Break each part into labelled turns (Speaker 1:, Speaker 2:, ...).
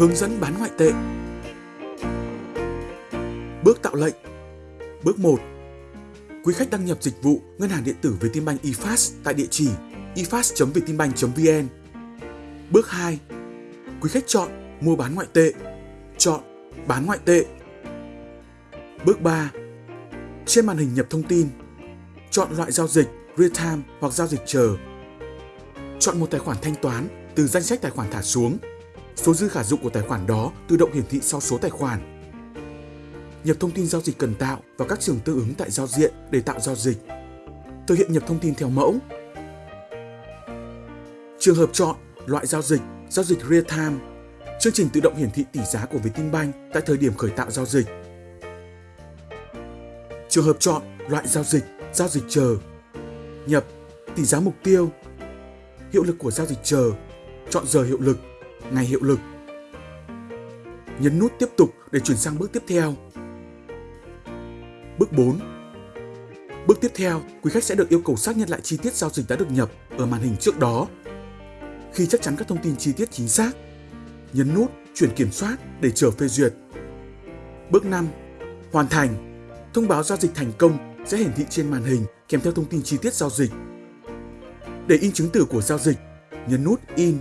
Speaker 1: Hướng dẫn bán ngoại tệ. Bước tạo lệnh. Bước 1 Quý khách đăng nhập dịch vụ ngân hàng điện tử Vietinbank eFast tại địa chỉ efast.vietinbank.vn Bước 2 Quý khách chọn mua bán ngoại tệ. Chọn bán ngoại tệ. Bước 3 Trên màn hình nhập thông tin, Chọn loại giao dịch real time hoặc giao dịch chờ. Chọn một tài khoản thanh toán từ danh sách tài khoản thả xuống. Số dư khả dụng của tài khoản đó tự động hiển thị sau số tài khoản. Nhập thông tin giao dịch cần tạo vào các trường tương ứng tại giao diện để tạo giao dịch. Thực hiện nhập thông tin theo mẫu. Trường hợp chọn loại giao dịch, giao dịch real time. Chương trình tự động hiển thị tỷ giá của Vietinbank tại thời điểm khởi tạo giao dịch. Trường hợp chọn loại giao dịch, giao dịch chờ. Nhập tỷ giá mục tiêu. Hiệu lực của giao dịch chờ chọn giờ hiệu lực, ngày hiệu lực. Nhấn nút tiếp tục để chuyển sang bước tiếp theo. Bước 4 Bước tiếp theo, quý khách sẽ được yêu cầu xác nhận lại chi tiết giao dịch đã được nhập ở màn hình trước đó. Khi chắc chắn các thông tin chi tiết chính xác, nhấn nút chuyển kiểm soát để chờ phê duyệt. Bước 5 Hoàn thành Thông báo giao dịch thành công sẽ hiển thị trên màn hình kèm theo thông tin chi tiết giao dịch. Để in chứng từ của giao dịch, nhấn nút In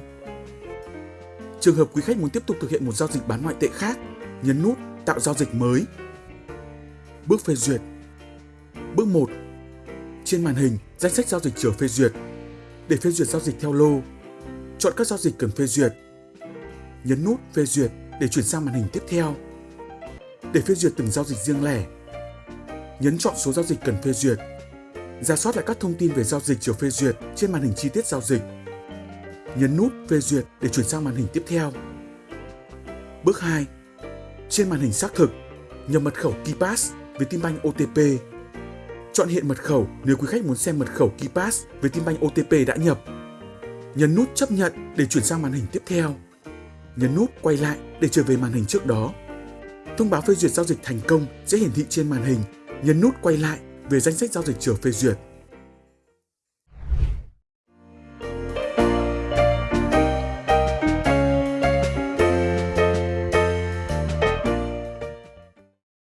Speaker 1: Trường hợp quý khách muốn tiếp tục thực hiện một giao dịch bán ngoại tệ khác, nhấn nút Tạo giao dịch mới. Bước phê duyệt Bước 1 Trên màn hình, danh sách giao dịch chờ phê duyệt. Để phê duyệt giao dịch theo lô, chọn các giao dịch cần phê duyệt. Nhấn nút phê duyệt để chuyển sang màn hình tiếp theo. Để phê duyệt từng giao dịch riêng lẻ, nhấn chọn số giao dịch cần phê duyệt. Ra soát lại các thông tin về giao dịch chờ phê duyệt trên màn hình chi tiết giao dịch nhấn nút phê duyệt để chuyển sang màn hình tiếp theo. Bước 2. Trên màn hình xác thực, nhập mật khẩu KeyPass với Timbank OTP. Chọn hiện mật khẩu nếu quý khách muốn xem mật khẩu KeyPass với Timbank OTP đã nhập. Nhấn nút chấp nhận để chuyển sang màn hình tiếp theo. Nhấn nút quay lại để trở về màn hình trước đó. Thông báo phê duyệt giao dịch thành công sẽ hiển thị trên màn hình. Nhấn nút quay lại về danh sách giao dịch chờ phê duyệt.